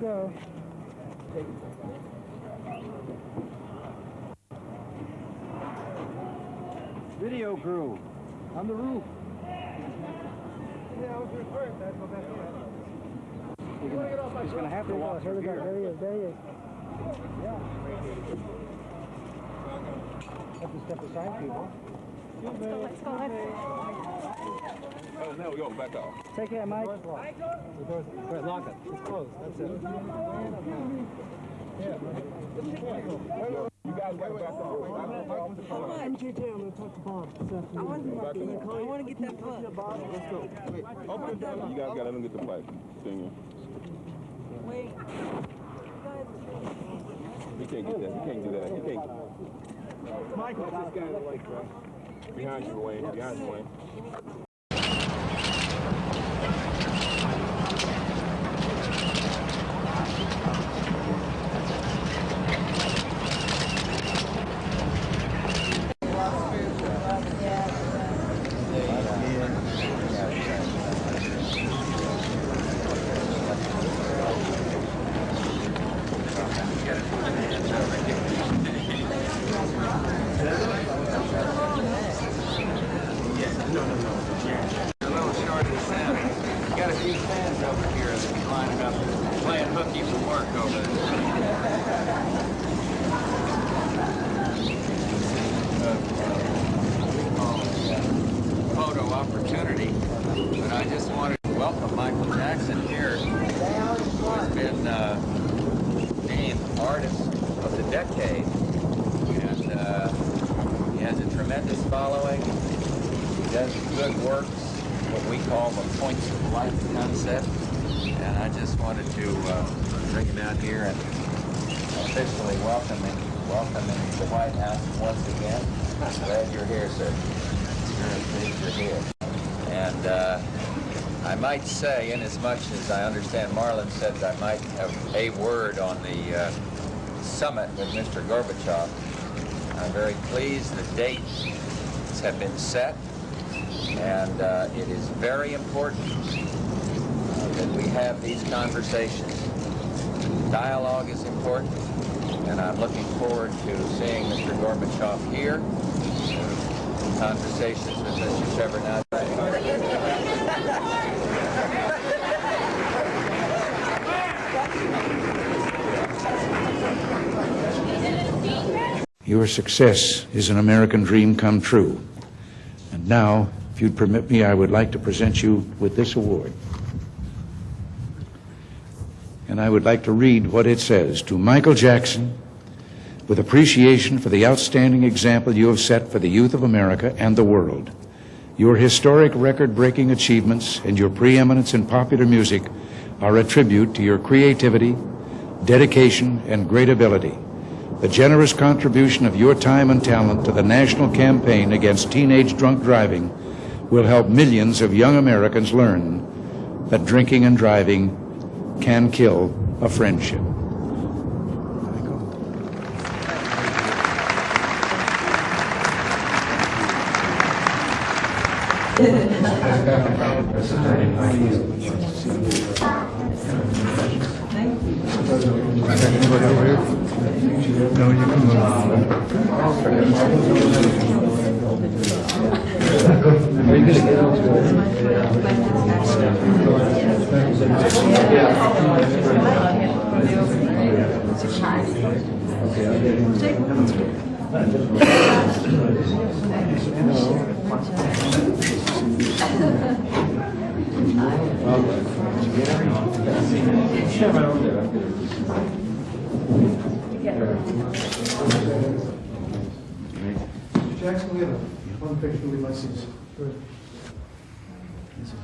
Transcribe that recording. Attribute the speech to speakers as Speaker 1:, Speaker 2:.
Speaker 1: Video crew, on the roof.
Speaker 2: Yeah, I was referring to that. Go back there.
Speaker 1: He's gonna have to walk
Speaker 2: Here
Speaker 1: through here.
Speaker 2: There he is. There he is. Have to step aside, people.
Speaker 3: Let's go, let's go, let's
Speaker 4: Oh, now we go back off.
Speaker 2: Take care, Mike. The door's Wait, lock it. It's closed. That's it. Yeah.
Speaker 4: You guys gotta back off.
Speaker 2: I'm JJ. I'm going to talk to Bob afternoon. I want, I want to get that book. Let's go. Wait.
Speaker 4: You guys gotta let them get the pipe. Singing.
Speaker 3: Wait.
Speaker 4: He can't get that. He can't do that. He can't.
Speaker 2: Michael.
Speaker 4: This guy like behind you, Wayne. Behind you, Wayne.
Speaker 5: a little short of the sound. Got a few fans over here that's lining up, hooky for work over there. Photo opportunity, but I just wanted to welcome Michael Jackson here, who has been uh, named Artist of the Decade, and uh, he has a tremendous following. He does good works, what we call the points of light concept. And I just wanted to uh, bring him out here and officially welcome him, welcome him to the White House once again. Glad you're here, sir. Very pleased you're here. And uh, I might say, in as much as I understand Marlin said I might have a word on the uh, summit with Mr. Gorbachev, I'm very pleased the dates have been set and uh, it is very important that we have these conversations. Dialogue is important, and I'm looking forward to seeing Mr. Gorbachev here. Conversations with Mr. Shevardnadze.
Speaker 6: Your success is an American dream come true. And now, if you'd permit me, I would like to present you with this award. And I would like to read what it says to Michael Jackson, with appreciation for the outstanding example you have set for the youth of America and the world. Your historic record breaking achievements and your preeminence in popular music are a tribute to your creativity, dedication, and great ability. The generous contribution of your time and talent to the national campaign against teenage drunk driving will help millions of young Americans learn that drinking and driving can kill a friendship.
Speaker 2: Jackson, we have one picture with my sins. Good.
Speaker 4: Yes,